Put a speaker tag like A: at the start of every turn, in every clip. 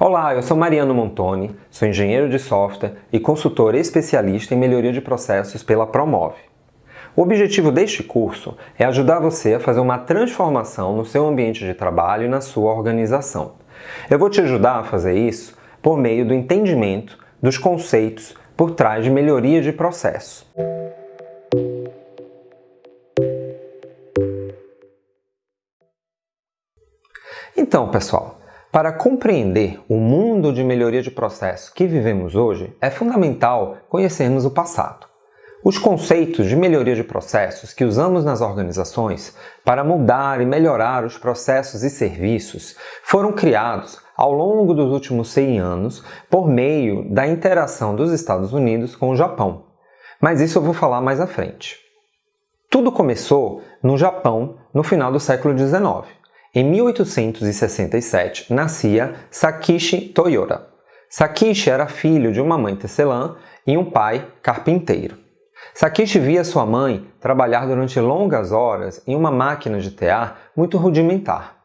A: Olá, eu sou Mariano Montoni, sou engenheiro de software e consultor especialista em melhoria de processos pela Promove. O objetivo deste curso é ajudar você a fazer uma transformação no seu ambiente de trabalho e na sua organização. Eu vou te ajudar a fazer isso por meio do entendimento dos conceitos por trás de melhoria de processo. Então, pessoal, para compreender o mundo de melhoria de processo que vivemos hoje, é fundamental conhecermos o passado. Os conceitos de melhoria de processos que usamos nas organizações para mudar e melhorar os processos e serviços foram criados ao longo dos últimos 100 anos por meio da interação dos Estados Unidos com o Japão. Mas isso eu vou falar mais à frente. Tudo começou no Japão no final do século XIX. Em 1867, nascia Sakishi Toyota. Sakishi era filho de uma mãe tecelã e um pai carpinteiro. Sakishi via sua mãe trabalhar durante longas horas em uma máquina de tear muito rudimentar.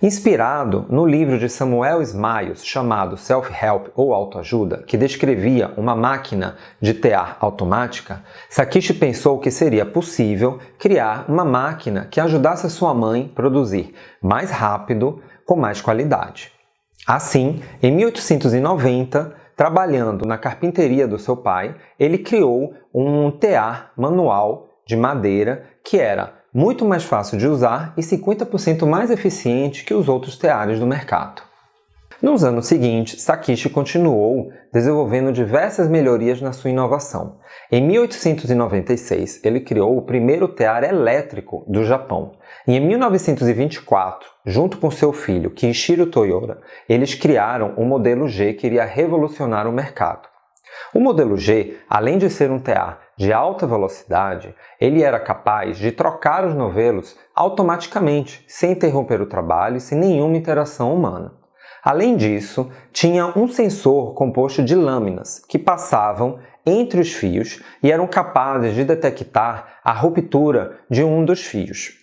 A: Inspirado no livro de Samuel Smiles chamado Self-Help ou Autoajuda, que descrevia uma máquina de tear automática, Sakishi pensou que seria possível criar uma máquina que ajudasse a sua mãe a produzir mais rápido, com mais qualidade. Assim, em 1890, trabalhando na carpinteria do seu pai, ele criou um tear manual de madeira que era muito mais fácil de usar e 50% mais eficiente que os outros teares do mercado. Nos anos seguintes, Sakishi continuou desenvolvendo diversas melhorias na sua inovação. Em 1896, ele criou o primeiro tear elétrico do Japão. E em 1924, junto com seu filho Kishiro Toyota, eles criaram o modelo G que iria revolucionar o mercado. O modelo G, além de ser um TA de alta velocidade, ele era capaz de trocar os novelos automaticamente, sem interromper o trabalho e sem nenhuma interação humana. Além disso, tinha um sensor composto de lâminas que passavam entre os fios e eram capazes de detectar a ruptura de um dos fios.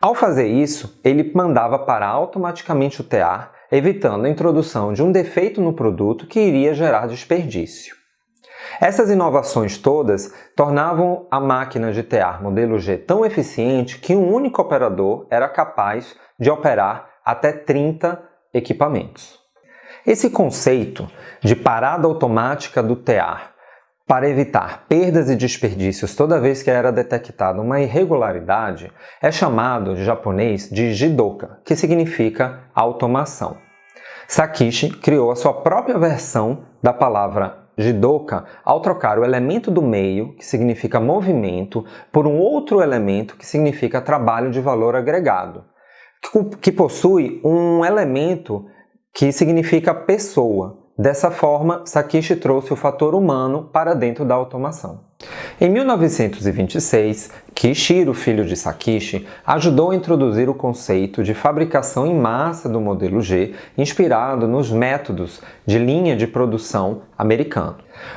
A: Ao fazer isso, ele mandava parar automaticamente o tear, evitando a introdução de um defeito no produto que iria gerar desperdício. Essas inovações todas tornavam a máquina de tear modelo G tão eficiente que um único operador era capaz de operar até 30 equipamentos. Esse conceito de parada automática do tear para evitar perdas e desperdícios toda vez que era detectada uma irregularidade é chamado de japonês de jidoka, que significa automação. Sakishi criou a sua própria versão da palavra Jidoka ao trocar o elemento do meio, que significa movimento, por um outro elemento que significa trabalho de valor agregado, que possui um elemento que significa pessoa. Dessa forma, Sakishi trouxe o fator humano para dentro da automação. Em 1926, Kishiro, filho de Sakishi, ajudou a introduzir o conceito de fabricação em massa do modelo G, inspirado nos métodos de linha de produção americano.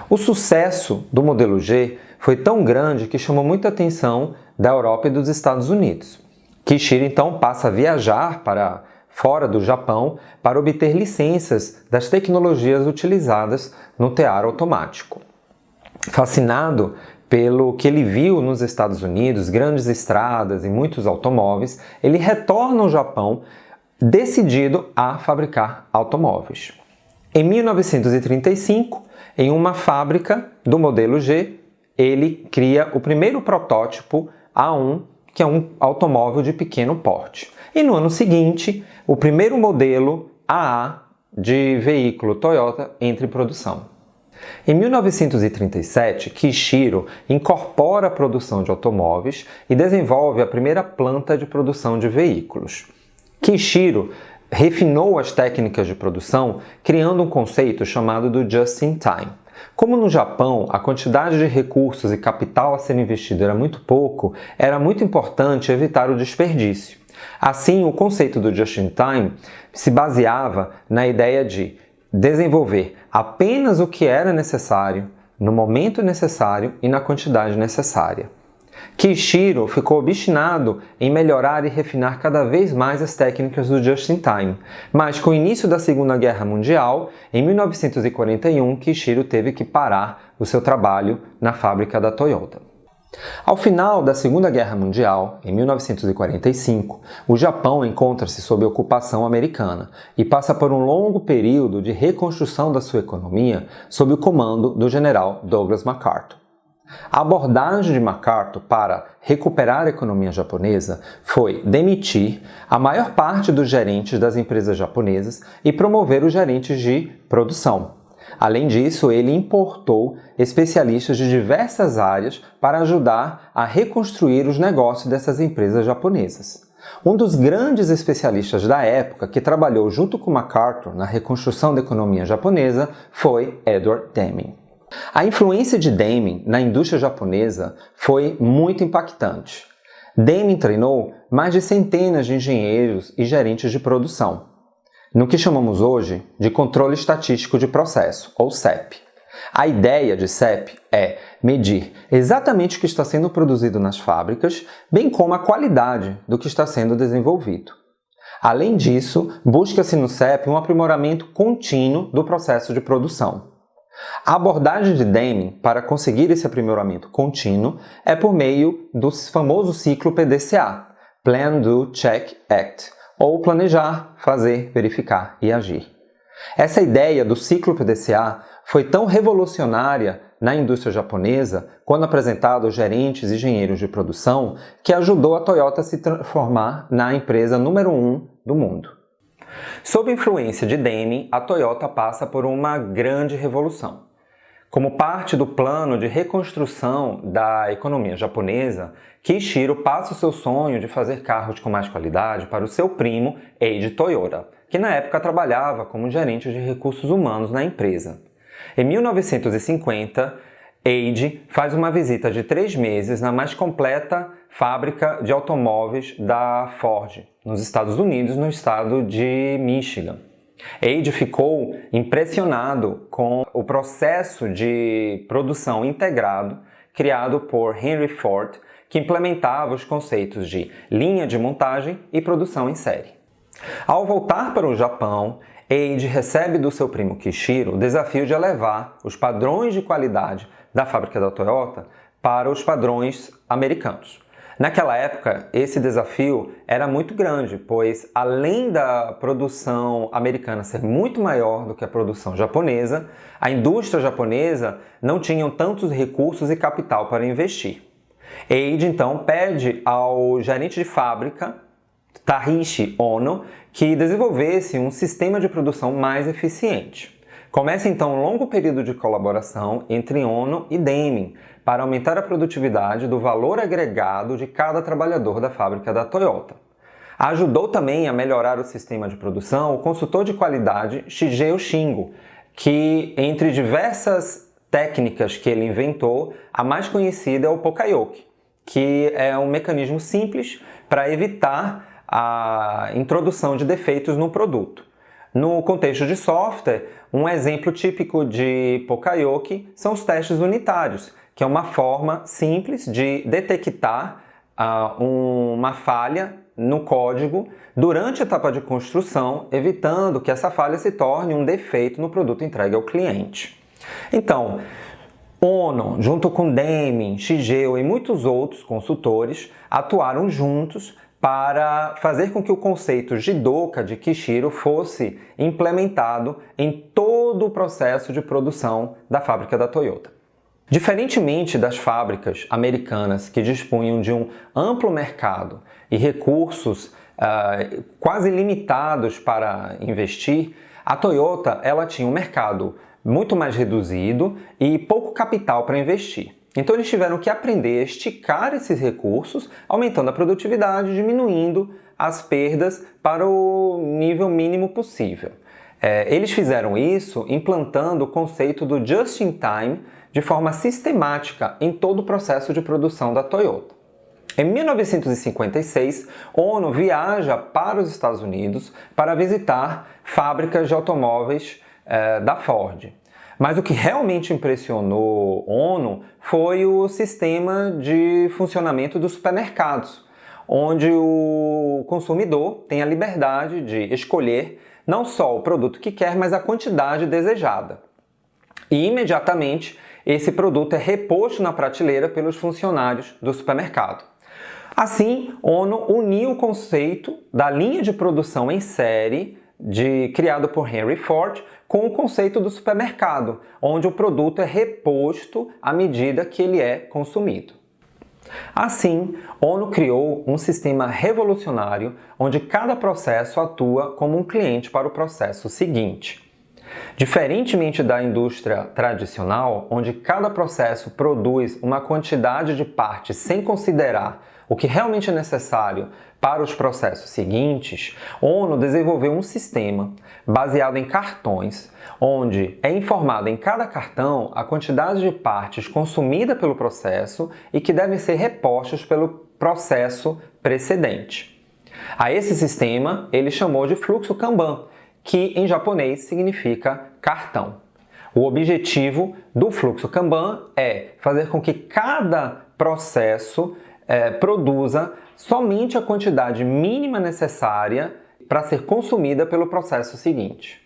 A: O sucesso do modelo G foi tão grande que chamou muita atenção da Europa e dos Estados Unidos. Kishiro então passa a viajar para fora do Japão para obter licenças das tecnologias utilizadas no tear automático. Fascinado pelo que ele viu nos Estados Unidos, grandes estradas e muitos automóveis, ele retorna ao Japão decidido a fabricar automóveis. Em 1935, em uma fábrica do modelo G, ele cria o primeiro protótipo A1, que é um automóvel de pequeno porte. E no ano seguinte, o primeiro modelo AA de veículo Toyota entra em produção. Em 1937, Kishiro incorpora a produção de automóveis e desenvolve a primeira planta de produção de veículos. Kishiro refinou as técnicas de produção, criando um conceito chamado do just-in-time. Como no Japão a quantidade de recursos e capital a ser investido era muito pouco, era muito importante evitar o desperdício. Assim, o conceito do just-in-time se baseava na ideia de desenvolver apenas o que era necessário, no momento necessário e na quantidade necessária. Kishiro ficou obstinado em melhorar e refinar cada vez mais as técnicas do just-in-time, mas com o início da Segunda Guerra Mundial, em 1941, Kishiro teve que parar o seu trabalho na fábrica da Toyota. Ao final da Segunda Guerra Mundial, em 1945, o Japão encontra-se sob ocupação americana e passa por um longo período de reconstrução da sua economia sob o comando do general Douglas MacArthur. A abordagem de MacArthur para recuperar a economia japonesa foi demitir a maior parte dos gerentes das empresas japonesas e promover os gerentes de produção. Além disso, ele importou especialistas de diversas áreas para ajudar a reconstruir os negócios dessas empresas japonesas. Um dos grandes especialistas da época que trabalhou junto com MacArthur na reconstrução da economia japonesa foi Edward Deming. A influência de Deming na indústria japonesa foi muito impactante. Deming treinou mais de centenas de engenheiros e gerentes de produção, no que chamamos hoje de Controle Estatístico de Processo, ou CEP. A ideia de CEP é medir exatamente o que está sendo produzido nas fábricas, bem como a qualidade do que está sendo desenvolvido. Além disso, busca-se no CEP um aprimoramento contínuo do processo de produção. A abordagem de Deming para conseguir esse aprimoramento contínuo é por meio do famoso ciclo PDCA, Plan, Do, Check, Act, ou planejar, fazer, verificar e agir. Essa ideia do ciclo PDCA foi tão revolucionária na indústria japonesa, quando apresentada aos gerentes e engenheiros de produção, que ajudou a Toyota a se transformar na empresa número um do mundo. Sob influência de Deming, a Toyota passa por uma grande revolução. Como parte do plano de reconstrução da economia japonesa, Kishiro passa o seu sonho de fazer carros com mais qualidade para o seu primo Eiji Toyota, que na época trabalhava como gerente de recursos humanos na empresa. Em 1950, Eiji faz uma visita de três meses na mais completa fábrica de automóveis da Ford, nos Estados Unidos, no estado de Michigan. Eide ficou impressionado com o processo de produção integrado criado por Henry Ford, que implementava os conceitos de linha de montagem e produção em série. Ao voltar para o Japão, Eide recebe do seu primo Kishiro o desafio de elevar os padrões de qualidade da fábrica da Toyota para os padrões americanos. Naquela época, esse desafio era muito grande, pois além da produção americana ser muito maior do que a produção japonesa, a indústria japonesa não tinha tantos recursos e capital para investir. Eide então pede ao gerente de fábrica, Tahishi Ono, que desenvolvesse um sistema de produção mais eficiente. Começa então um longo período de colaboração entre Ono e Deming para aumentar a produtividade do valor agregado de cada trabalhador da fábrica da Toyota. Ajudou também a melhorar o sistema de produção o consultor de qualidade Shigeo Shingo, que entre diversas técnicas que ele inventou, a mais conhecida é o Pokayoke, que é um mecanismo simples para evitar a introdução de defeitos no produto. No contexto de software, um exemplo típico de Pokayoke são os testes unitários, que é uma forma simples de detectar uh, uma falha no código durante a etapa de construção, evitando que essa falha se torne um defeito no produto entregue ao cliente. Então, Ono, junto com Deming, Shigeo e muitos outros consultores, atuaram juntos para fazer com que o conceito Jidoka de Kishiro fosse implementado em todo o processo de produção da fábrica da Toyota. Diferentemente das fábricas americanas que dispunham de um amplo mercado e recursos uh, quase limitados para investir, a Toyota ela tinha um mercado muito mais reduzido e pouco capital para investir. Então eles tiveram que aprender a esticar esses recursos, aumentando a produtividade, diminuindo as perdas para o nível mínimo possível. É, eles fizeram isso implantando o conceito do just-in-time de forma sistemática em todo o processo de produção da Toyota. Em 1956, Ono viaja para os Estados Unidos para visitar fábricas de automóveis eh, da Ford. Mas o que realmente impressionou ONU foi o sistema de funcionamento dos supermercados, onde o consumidor tem a liberdade de escolher não só o produto que quer, mas a quantidade desejada. E imediatamente esse produto é reposto na prateleira pelos funcionários do supermercado. Assim, ONU uniu o conceito da linha de produção em série de, criado por Henry Ford com o conceito do supermercado, onde o produto é reposto à medida que ele é consumido. Assim, ONU criou um sistema revolucionário onde cada processo atua como um cliente para o processo seguinte. Diferentemente da indústria tradicional, onde cada processo produz uma quantidade de partes sem considerar o que realmente é necessário para os processos seguintes, ONU desenvolveu um sistema baseado em cartões, onde é informado em cada cartão a quantidade de partes consumida pelo processo e que devem ser repostas pelo processo precedente. A esse sistema ele chamou de fluxo Kanban, que em japonês significa cartão. O objetivo do fluxo Kanban é fazer com que cada processo é, produza somente a quantidade mínima necessária para ser consumida pelo processo seguinte.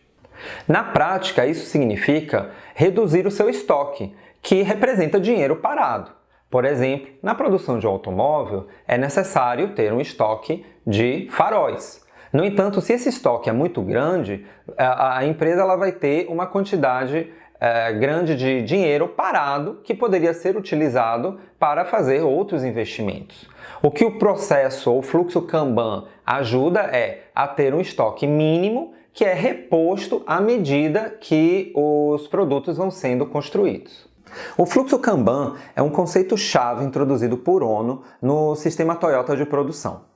A: Na prática, isso significa reduzir o seu estoque, que representa dinheiro parado. Por exemplo, na produção de um automóvel, é necessário ter um estoque de faróis. No entanto, se esse estoque é muito grande, a empresa ela vai ter uma quantidade é, grande de dinheiro parado que poderia ser utilizado para fazer outros investimentos. O que o processo ou fluxo Kanban ajuda é a ter um estoque mínimo que é reposto à medida que os produtos vão sendo construídos. O fluxo Kanban é um conceito-chave introduzido por ONU no sistema Toyota de produção.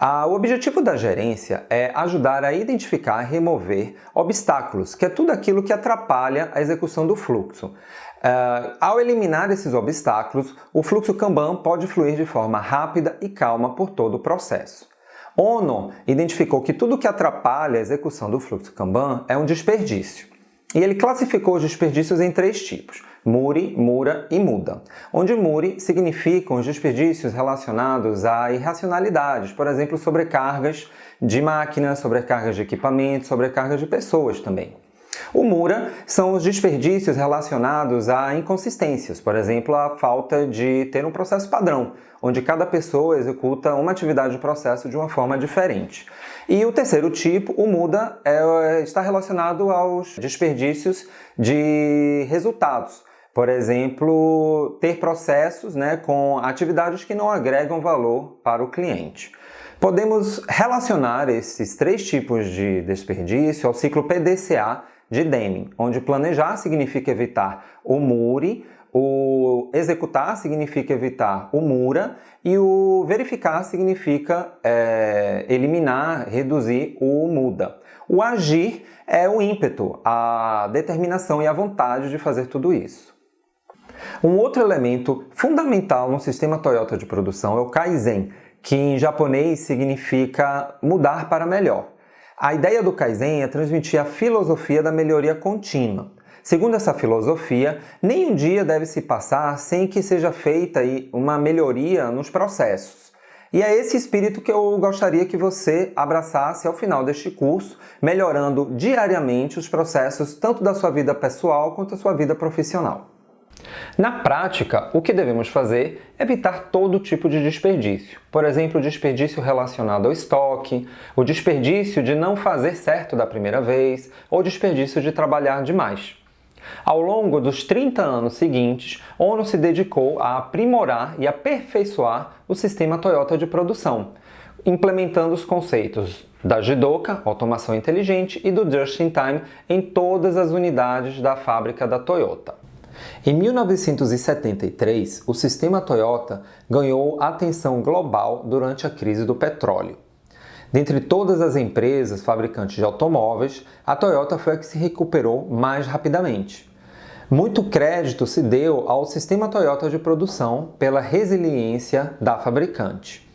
A: Ah, o objetivo da gerência é ajudar a identificar e remover obstáculos, que é tudo aquilo que atrapalha a execução do fluxo. Uh, ao eliminar esses obstáculos, o fluxo Kanban pode fluir de forma rápida e calma por todo o processo. ONU identificou que tudo que atrapalha a execução do fluxo Kanban é um desperdício. E ele classificou os desperdícios em três tipos: Muri, Mura e Muda, onde Muri significam os desperdícios relacionados a irracionalidades, por exemplo, sobrecargas de máquinas, sobrecargas de equipamentos, sobrecargas de pessoas também. O Mura são os desperdícios relacionados a inconsistências, por exemplo, a falta de ter um processo padrão, onde cada pessoa executa uma atividade do processo de uma forma diferente. E o terceiro tipo, o Muda, é, está relacionado aos desperdícios de resultados, por exemplo, ter processos né, com atividades que não agregam valor para o cliente. Podemos relacionar esses três tipos de desperdício ao ciclo PDCA de Deming, onde planejar significa evitar o MURI, o executar significa evitar o MURA e o verificar significa é, eliminar, reduzir o MUDA. O agir é o ímpeto, a determinação e a vontade de fazer tudo isso. Um outro elemento fundamental no sistema Toyota de produção é o Kaizen, que em japonês significa mudar para melhor. A ideia do Kaizen é transmitir a filosofia da melhoria contínua. Segundo essa filosofia, nem um dia deve se passar sem que seja feita uma melhoria nos processos. E é esse espírito que eu gostaria que você abraçasse ao final deste curso, melhorando diariamente os processos tanto da sua vida pessoal quanto da sua vida profissional. Na prática, o que devemos fazer é evitar todo tipo de desperdício. Por exemplo, o desperdício relacionado ao estoque, o desperdício de não fazer certo da primeira vez, ou desperdício de trabalhar demais. Ao longo dos 30 anos seguintes, ONU se dedicou a aprimorar e aperfeiçoar o sistema Toyota de produção, implementando os conceitos da Jidoka, automação inteligente, e do Just-in-Time em todas as unidades da fábrica da Toyota. Em 1973, o sistema Toyota ganhou atenção global durante a crise do petróleo. Dentre todas as empresas fabricantes de automóveis, a Toyota foi a que se recuperou mais rapidamente. Muito crédito se deu ao sistema Toyota de produção pela resiliência da fabricante.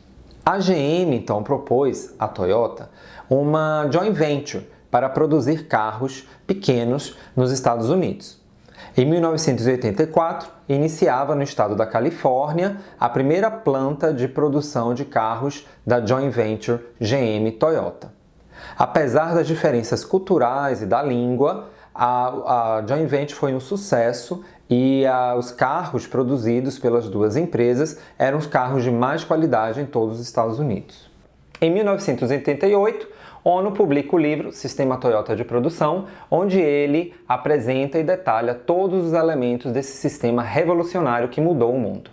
A: A GM então propôs à Toyota uma joint venture para produzir carros pequenos nos Estados Unidos. Em 1984, iniciava no estado da Califórnia a primeira planta de produção de carros da joint venture GM-Toyota. Apesar das diferenças culturais e da língua, a, a joint venture foi um sucesso e a, os carros produzidos pelas duas empresas eram os carros de mais qualidade em todos os Estados Unidos. Em 1988, ONU publica o livro Sistema Toyota de Produção, onde ele apresenta e detalha todos os elementos desse sistema revolucionário que mudou o mundo.